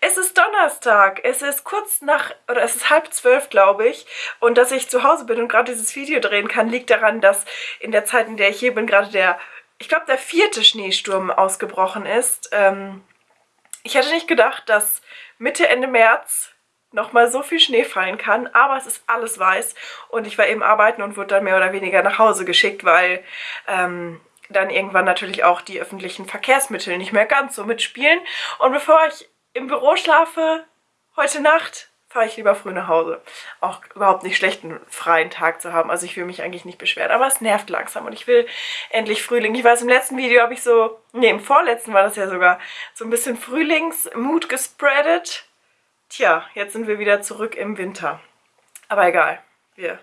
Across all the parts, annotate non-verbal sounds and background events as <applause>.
Es ist Donnerstag. Es ist kurz nach, oder es ist halb zwölf, glaube ich. Und dass ich zu Hause bin und gerade dieses Video drehen kann, liegt daran, dass in der Zeit, in der ich hier bin, gerade der, ich glaube, der vierte Schneesturm ausgebrochen ist. Ähm, ich hätte nicht gedacht, dass Mitte, Ende März nochmal so viel Schnee fallen kann, aber es ist alles weiß und ich war eben arbeiten und wurde dann mehr oder weniger nach Hause geschickt, weil ähm, dann irgendwann natürlich auch die öffentlichen Verkehrsmittel nicht mehr ganz so mitspielen. Und bevor ich im Büro schlafe, heute Nacht, fahre ich lieber früh nach Hause. Auch überhaupt nicht schlecht, einen freien Tag zu haben. Also ich will mich eigentlich nicht beschweren, aber es nervt langsam und ich will endlich Frühling. Ich weiß, im letzten Video habe ich so, nee, im vorletzten war das ja sogar, so ein bisschen Frühlingsmut gespreadet. Tja, jetzt sind wir wieder zurück im Winter. Aber egal, wir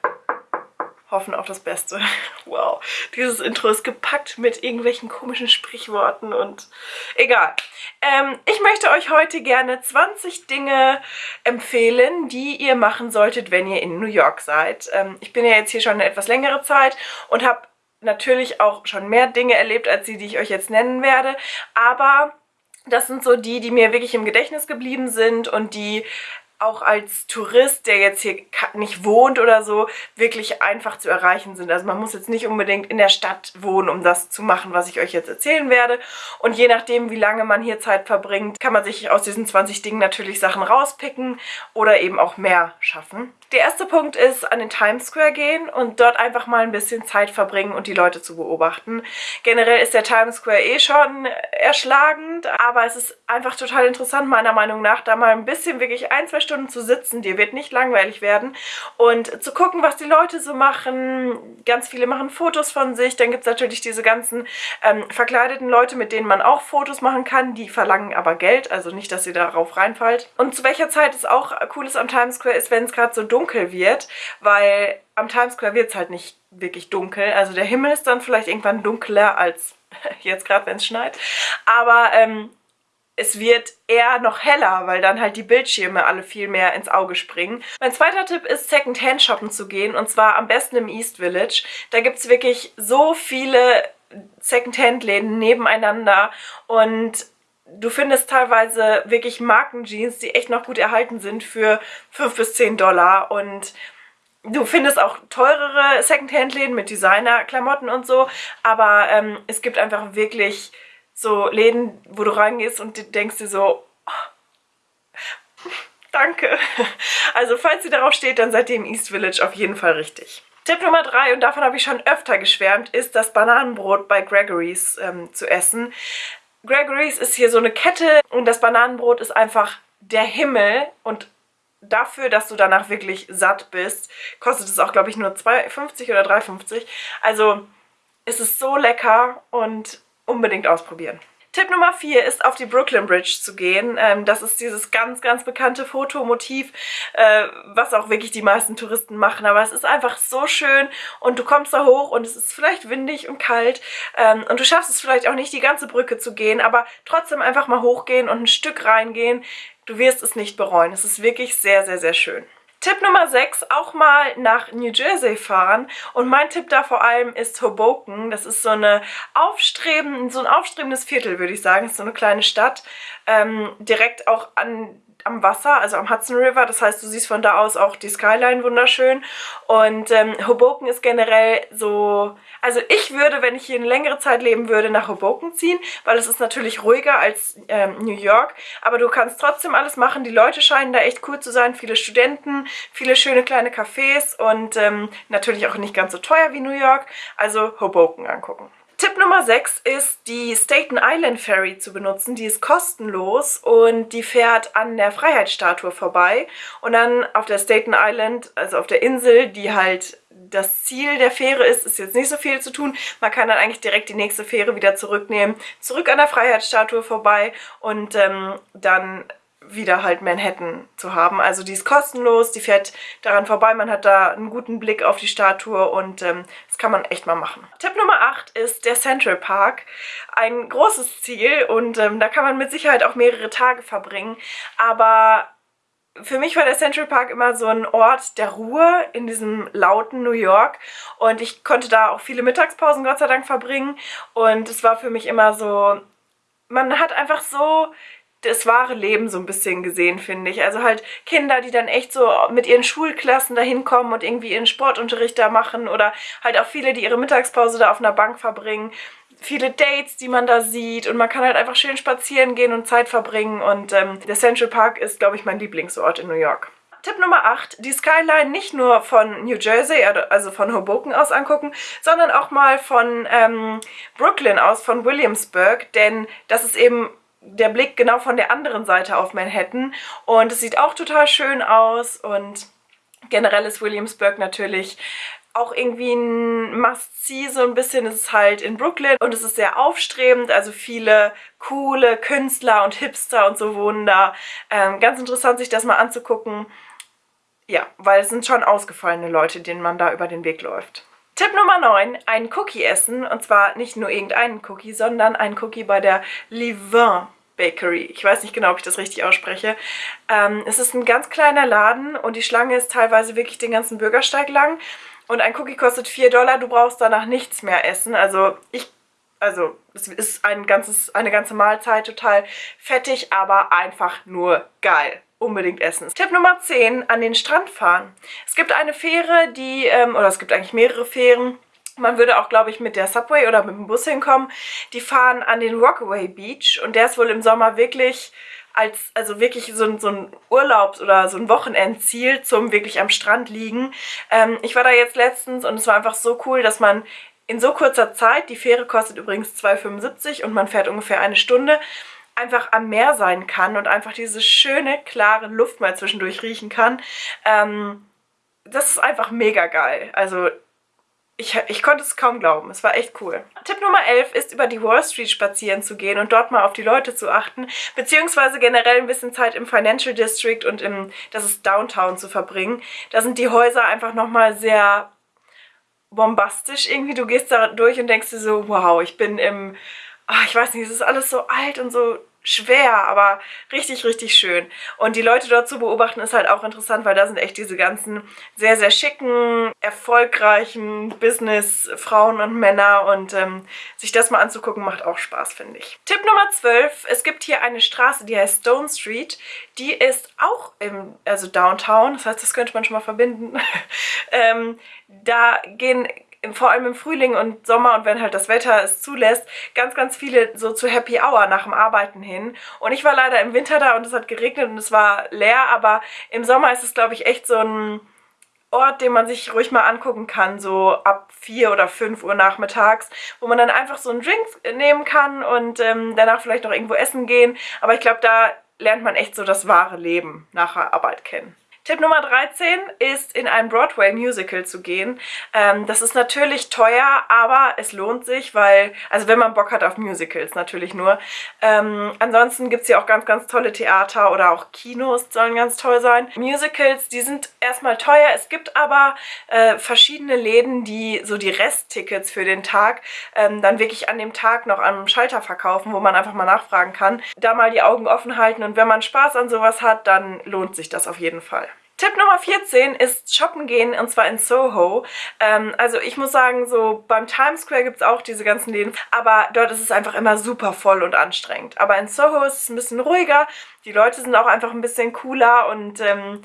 hoffen auf das Beste. <laughs> Wow, dieses Intro ist gepackt mit irgendwelchen komischen Sprichworten und egal. Ähm, ich möchte euch heute gerne 20 Dinge empfehlen, die ihr machen solltet, wenn ihr in New York seid. Ähm, ich bin ja jetzt hier schon eine etwas längere Zeit und habe natürlich auch schon mehr Dinge erlebt als die, die ich euch jetzt nennen werde, aber das sind so die, die mir wirklich im Gedächtnis geblieben sind und die auch als Tourist, der jetzt hier nicht wohnt oder so, wirklich einfach zu erreichen sind. Also man muss jetzt nicht unbedingt in der Stadt wohnen, um das zu machen, was ich euch jetzt erzählen werde. Und je nachdem, wie lange man hier Zeit verbringt, kann man sich aus diesen 20 Dingen natürlich Sachen rauspicken oder eben auch mehr schaffen. Der erste Punkt ist, an den Times Square gehen und dort einfach mal ein bisschen Zeit verbringen und die Leute zu beobachten. Generell ist der Times Square eh schon erschlagend, aber es ist einfach total interessant, meiner Meinung nach, da mal ein bisschen wirklich ein, zwei Stunden zu sitzen. Dir wird nicht langweilig werden und zu gucken, was die Leute so machen. Ganz viele machen Fotos von sich. Dann gibt es natürlich diese ganzen ähm, verkleideten Leute, mit denen man auch Fotos machen kann. Die verlangen aber Geld, also nicht, dass ihr darauf reinfallt. Und zu welcher Zeit es auch cool ist am Times Square ist, wenn es gerade so dunkel wird, weil am Times Square wird es halt nicht wirklich dunkel. Also der Himmel ist dann vielleicht irgendwann dunkler als <laughs> jetzt gerade, wenn es schneit. Aber ähm, es wird eher noch heller, weil dann halt die Bildschirme alle viel mehr ins Auge springen. Mein zweiter Tipp ist, Secondhand shoppen zu gehen und zwar am besten im East Village. Da gibt es wirklich so viele Secondhand-Läden nebeneinander und du findest teilweise wirklich Markenjeans, die echt noch gut erhalten sind für 5 bis 10 Dollar und Du findest auch teurere Secondhand-Läden mit Designer-Klamotten und so, aber ähm, es gibt einfach wirklich so Läden, wo du reingehst und denkst dir so, oh, <laughs> danke. Also falls ihr darauf steht, dann seid ihr im East Village auf jeden Fall richtig. Tipp Nummer 3, und davon habe ich schon öfter geschwärmt, ist das Bananenbrot bei Gregory's ähm, zu essen. Gregory's ist hier so eine Kette und das Bananenbrot ist einfach der Himmel und dafür, dass du danach wirklich satt bist, kostet es auch, glaube ich, nur 2,50 oder 3,50. Also es ist so lecker und unbedingt ausprobieren. Tipp Nummer 4 ist auf die Brooklyn Bridge zu gehen. Ähm, das ist dieses ganz, ganz bekannte Fotomotiv, äh, was auch wirklich die meisten Touristen machen. Aber es ist einfach so schön und du kommst da hoch und es ist vielleicht windig und kalt ähm, und du schaffst es vielleicht auch nicht, die ganze Brücke zu gehen, aber trotzdem einfach mal hochgehen und ein Stück reingehen. Du wirst es nicht bereuen. Es ist wirklich sehr, sehr, sehr schön. Tipp Nummer 6, auch mal nach New Jersey fahren. Und mein Tipp da vor allem ist Hoboken. Das ist so, eine aufstreben, so ein aufstrebendes Viertel, würde ich sagen. Das ist so eine kleine Stadt, ähm, direkt auch an am Wasser, also am Hudson River. Das heißt, du siehst von da aus auch die Skyline wunderschön. Und ähm, Hoboken ist generell so... Also ich würde, wenn ich hier eine längere Zeit leben würde, nach Hoboken ziehen, weil es ist natürlich ruhiger als ähm, New York. Aber du kannst trotzdem alles machen. Die Leute scheinen da echt cool zu sein. Viele Studenten, viele schöne kleine Cafés und ähm, natürlich auch nicht ganz so teuer wie New York. Also Hoboken angucken. Tipp Nummer 6 ist, die Staten Island Ferry zu benutzen. Die ist kostenlos und die fährt an der Freiheitsstatue vorbei. Und dann auf der Staten Island, also auf der Insel, die halt das Ziel der Fähre ist, ist jetzt nicht so viel zu tun. Man kann dann eigentlich direkt die nächste Fähre wieder zurücknehmen, zurück an der Freiheitsstatue vorbei und ähm, dann wieder halt Manhattan zu haben. Also die ist kostenlos, die fährt daran vorbei, man hat da einen guten Blick auf die Statue und ähm, das kann man echt mal machen. Tipp Nummer 8 ist der Central Park. Ein großes Ziel und ähm, da kann man mit Sicherheit auch mehrere Tage verbringen, aber für mich war der Central Park immer so ein Ort der Ruhe in diesem lauten New York und ich konnte da auch viele Mittagspausen Gott sei Dank verbringen und es war für mich immer so, man hat einfach so das wahre Leben so ein bisschen gesehen, finde ich. Also halt Kinder, die dann echt so mit ihren Schulklassen da hinkommen und irgendwie ihren Sportunterricht da machen oder halt auch viele, die ihre Mittagspause da auf einer Bank verbringen. Viele Dates, die man da sieht und man kann halt einfach schön spazieren gehen und Zeit verbringen und ähm, der Central Park ist, glaube ich, mein Lieblingsort in New York. Tipp Nummer 8, die Skyline nicht nur von New Jersey, also von Hoboken aus angucken, sondern auch mal von ähm, Brooklyn aus, von Williamsburg, denn das ist eben der Blick genau von der anderen Seite auf Manhattan und es sieht auch total schön aus und generell ist Williamsburg natürlich auch irgendwie ein Must-See, so ein bisschen ist es halt in Brooklyn und es ist sehr aufstrebend, also viele coole Künstler und Hipster und so wohnen da. Ähm, ganz interessant, sich das mal anzugucken. Ja, weil es sind schon ausgefallene Leute, denen man da über den Weg läuft. Tipp Nummer 9, ein Cookie essen. Und zwar nicht nur irgendeinen Cookie, sondern ein Cookie bei der Livin Bakery. Ich weiß nicht genau, ob ich das richtig ausspreche. Ähm, es ist ein ganz kleiner Laden und die Schlange ist teilweise wirklich den ganzen Bürgersteig lang. Und ein Cookie kostet 4 Dollar, du brauchst danach nichts mehr essen. Also ich, also es ist ein ganzes, eine ganze Mahlzeit, total fettig, aber einfach nur geil unbedingt essen. Tipp Nummer 10, an den Strand fahren. Es gibt eine Fähre, die, ähm, oder es gibt eigentlich mehrere Fähren, man würde auch, glaube ich, mit der Subway oder mit dem Bus hinkommen. Die fahren an den Rockaway Beach und der ist wohl im Sommer wirklich als, also wirklich so ein, so ein Urlaubs- oder so ein Wochenendziel zum wirklich am Strand liegen. Ähm, ich war da jetzt letztens und es war einfach so cool, dass man in so kurzer Zeit, die Fähre kostet übrigens 2,75 und man fährt ungefähr eine Stunde, einfach am Meer sein kann und einfach diese schöne, klare Luft mal zwischendurch riechen kann. Ähm, das ist einfach mega geil. Also ich, ich konnte es kaum glauben. Es war echt cool. Tipp Nummer 11 ist, über die Wall Street spazieren zu gehen und dort mal auf die Leute zu achten, beziehungsweise generell ein bisschen Zeit im Financial District und im, das ist Downtown zu verbringen. Da sind die Häuser einfach nochmal sehr bombastisch irgendwie. Du gehst da durch und denkst dir so, wow, ich bin im, ach, ich weiß nicht, es ist alles so alt und so schwer, aber richtig, richtig schön. Und die Leute dort zu beobachten ist halt auch interessant, weil da sind echt diese ganzen sehr, sehr schicken, erfolgreichen Business-Frauen und Männer und ähm, sich das mal anzugucken macht auch Spaß, finde ich. Tipp Nummer 12. Es gibt hier eine Straße, die heißt Stone Street. Die ist auch im, also Downtown, das heißt, das könnte man schon mal verbinden. <laughs> ähm, da gehen vor allem im Frühling und Sommer und wenn halt das Wetter es zulässt, ganz, ganz viele so zu Happy Hour nach dem Arbeiten hin. Und ich war leider im Winter da und es hat geregnet und es war leer, aber im Sommer ist es, glaube ich, echt so ein Ort, den man sich ruhig mal angucken kann, so ab 4 oder 5 Uhr nachmittags, wo man dann einfach so einen Drink nehmen kann und ähm, danach vielleicht noch irgendwo essen gehen. Aber ich glaube, da lernt man echt so das wahre Leben nach Arbeit kennen. Tipp Nummer 13 ist, in ein Broadway-Musical zu gehen. Ähm, das ist natürlich teuer, aber es lohnt sich, weil, also wenn man Bock hat auf Musicals natürlich nur. Ähm, ansonsten gibt es hier auch ganz, ganz tolle Theater oder auch Kinos sollen ganz toll sein. Musicals, die sind erstmal teuer. Es gibt aber äh, verschiedene Läden, die so die Resttickets für den Tag ähm, dann wirklich an dem Tag noch am Schalter verkaufen, wo man einfach mal nachfragen kann. Da mal die Augen offen halten und wenn man Spaß an sowas hat, dann lohnt sich das auf jeden Fall. Tipp Nummer 14 ist shoppen gehen und zwar in Soho. Ähm, also ich muss sagen, so beim Times Square gibt es auch diese ganzen Läden, aber dort ist es einfach immer super voll und anstrengend. Aber in Soho ist es ein bisschen ruhiger, die Leute sind auch einfach ein bisschen cooler und ähm,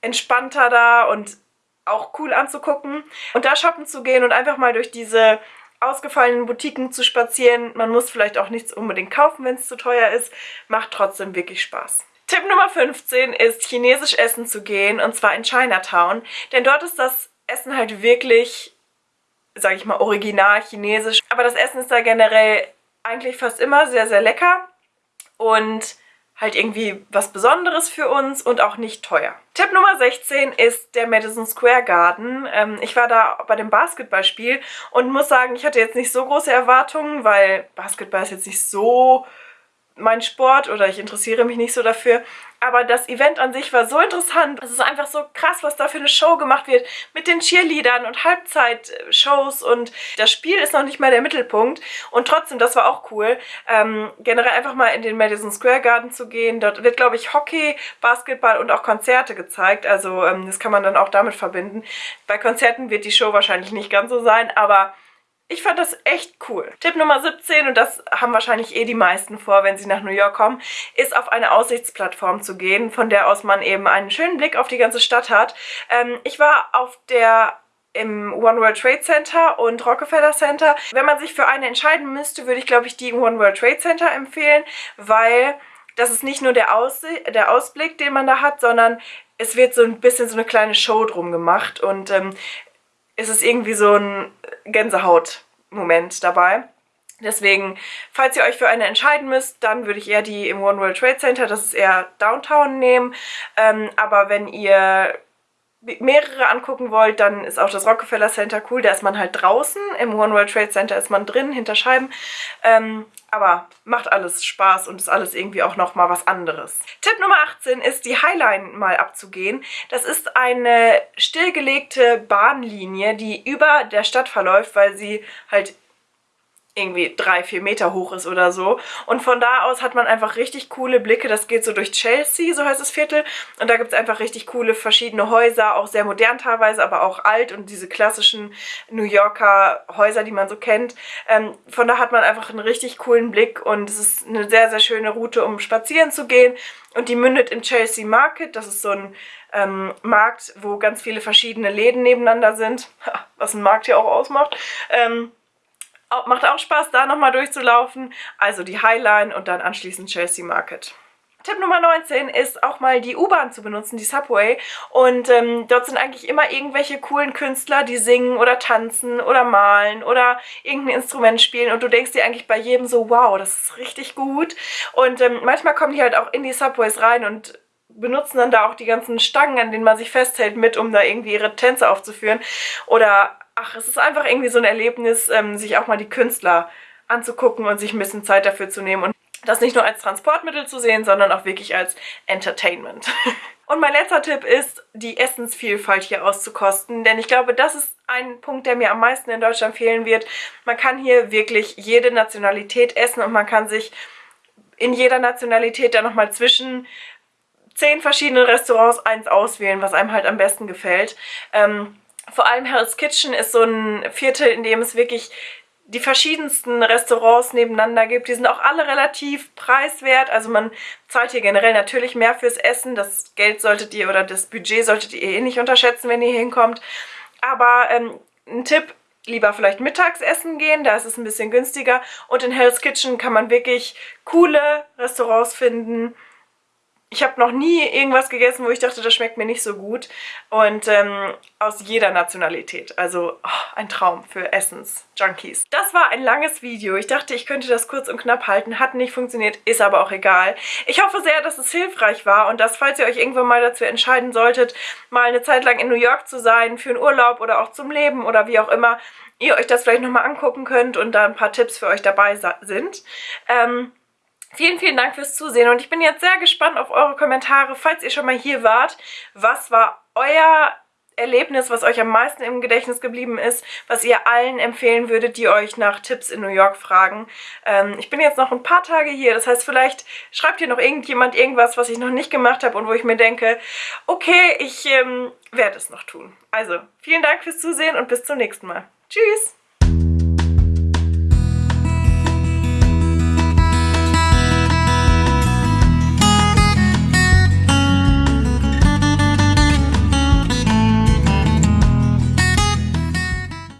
entspannter da und auch cool anzugucken. Und da shoppen zu gehen und einfach mal durch diese ausgefallenen Boutiquen zu spazieren, man muss vielleicht auch nichts unbedingt kaufen, wenn es zu teuer ist, macht trotzdem wirklich Spaß. Tipp Nummer 15 ist, chinesisch essen zu gehen und zwar in Chinatown. Denn dort ist das Essen halt wirklich, sage ich mal, original chinesisch. Aber das Essen ist da generell eigentlich fast immer sehr, sehr lecker und halt irgendwie was Besonderes für uns und auch nicht teuer. Tipp Nummer 16 ist der Madison Square Garden. Ähm, ich war da bei dem Basketballspiel und muss sagen, ich hatte jetzt nicht so große Erwartungen, weil Basketball ist jetzt nicht so mein Sport oder ich interessiere mich nicht so dafür. Aber das Event an sich war so interessant. Es ist einfach so krass, was da für eine Show gemacht wird mit den Cheerleadern und Halbzeitshows und das Spiel ist noch nicht mal der Mittelpunkt. Und trotzdem, das war auch cool, ähm, generell einfach mal in den Madison Square Garden zu gehen. Dort wird, glaube ich, Hockey, Basketball und auch Konzerte gezeigt. Also ähm, das kann man dann auch damit verbinden. Bei Konzerten wird die Show wahrscheinlich nicht ganz so sein, aber ich fand das echt cool. Tipp Nummer 17, und das haben wahrscheinlich eh die meisten vor, wenn sie nach New York kommen, ist auf eine Aussichtsplattform zu gehen, von der aus man eben einen schönen Blick auf die ganze Stadt hat. Ähm, ich war auf der im One World Trade Center und Rockefeller Center. Wenn man sich für eine entscheiden müsste, würde ich glaube ich die One World Trade Center empfehlen, weil das ist nicht nur der, Aus der Ausblick, den man da hat, sondern es wird so ein bisschen so eine kleine Show drum gemacht und ähm, es ist irgendwie so ein Gänsehaut-Moment dabei. Deswegen, falls ihr euch für eine entscheiden müsst, dann würde ich eher die im One World Trade Center, das ist eher Downtown, nehmen. Ähm, aber wenn ihr mehrere angucken wollt, dann ist auch das Rockefeller Center cool. Da ist man halt draußen. Im One World Trade Center ist man drin, hinter Scheiben. Ähm, aber macht alles Spaß und ist alles irgendwie auch nochmal was anderes. Tipp Nummer 18 ist, die Highline mal abzugehen. Das ist eine stillgelegte Bahnlinie, die über der Stadt verläuft, weil sie halt irgendwie drei, vier Meter hoch ist oder so. Und von da aus hat man einfach richtig coole Blicke. Das geht so durch Chelsea, so heißt das Viertel. Und da gibt es einfach richtig coole verschiedene Häuser, auch sehr modern teilweise, aber auch alt und diese klassischen New Yorker Häuser, die man so kennt. Ähm, von da hat man einfach einen richtig coolen Blick und es ist eine sehr, sehr schöne Route, um spazieren zu gehen. Und die mündet im Chelsea Market. Das ist so ein ähm, Markt, wo ganz viele verschiedene Läden nebeneinander sind. <laughs> Was ein Markt hier auch ausmacht. Ähm, Macht auch Spaß, da nochmal durchzulaufen. Also die Highline und dann anschließend Chelsea Market. Tipp Nummer 19 ist auch mal die U-Bahn zu benutzen, die Subway. Und ähm, dort sind eigentlich immer irgendwelche coolen Künstler, die singen oder tanzen oder malen oder irgendein Instrument spielen. Und du denkst dir eigentlich bei jedem so, wow, das ist richtig gut. Und ähm, manchmal kommen die halt auch in die Subways rein und benutzen dann da auch die ganzen Stangen, an denen man sich festhält, mit, um da irgendwie ihre Tänze aufzuführen. Oder ach, es ist einfach irgendwie so ein Erlebnis, ähm, sich auch mal die Künstler anzugucken und sich ein bisschen Zeit dafür zu nehmen und das nicht nur als Transportmittel zu sehen, sondern auch wirklich als Entertainment. <laughs> Und mein letzter Tipp ist, die Essensvielfalt hier auszukosten, denn ich glaube, das ist ein Punkt, der mir am meisten in Deutschland fehlen wird. Man kann hier wirklich jede Nationalität essen und man kann sich in jeder Nationalität dann nochmal zwischen zehn verschiedenen Restaurants eins auswählen, was einem halt am besten gefällt. Ähm, vor allem Hell's Kitchen ist so ein Viertel, in dem es wirklich die verschiedensten Restaurants nebeneinander gibt. Die sind auch alle relativ preiswert. Also man zahlt hier generell natürlich mehr fürs Essen. Das Geld solltet ihr oder das Budget solltet ihr eh nicht unterschätzen, wenn ihr hinkommt. Aber ähm, ein Tipp, lieber vielleicht mittags essen gehen, da ist es ein bisschen günstiger. Und in Hell's Kitchen kann man wirklich coole Restaurants finden, ich habe noch nie irgendwas gegessen, wo ich dachte, das schmeckt mir nicht so gut. Und ähm, aus jeder Nationalität. Also oh, ein Traum für Essens-Junkies. Das war ein langes Video. Ich dachte, ich könnte das kurz und knapp halten. Hat nicht funktioniert, ist aber auch egal. Ich hoffe sehr, dass es hilfreich war und dass, falls ihr euch irgendwann mal dazu entscheiden solltet, mal eine Zeit lang in New York zu sein, für einen Urlaub oder auch zum Leben oder wie auch immer, ihr euch das vielleicht nochmal angucken könnt und da ein paar Tipps für euch dabei sind. Ähm, Vielen, vielen Dank fürs Zusehen und ich bin jetzt sehr gespannt auf eure Kommentare, falls ihr schon mal hier wart. Was war euer Erlebnis, was euch am meisten im Gedächtnis geblieben ist, was ihr allen empfehlen würdet, die euch nach Tipps in New York fragen. Ähm, ich bin jetzt noch ein paar Tage hier, das heißt, vielleicht schreibt hier noch irgendjemand irgendwas, was ich noch nicht gemacht habe und wo ich mir denke, okay, ich ähm, werde es noch tun. Also, vielen Dank fürs Zusehen und bis zum nächsten Mal. Tschüss!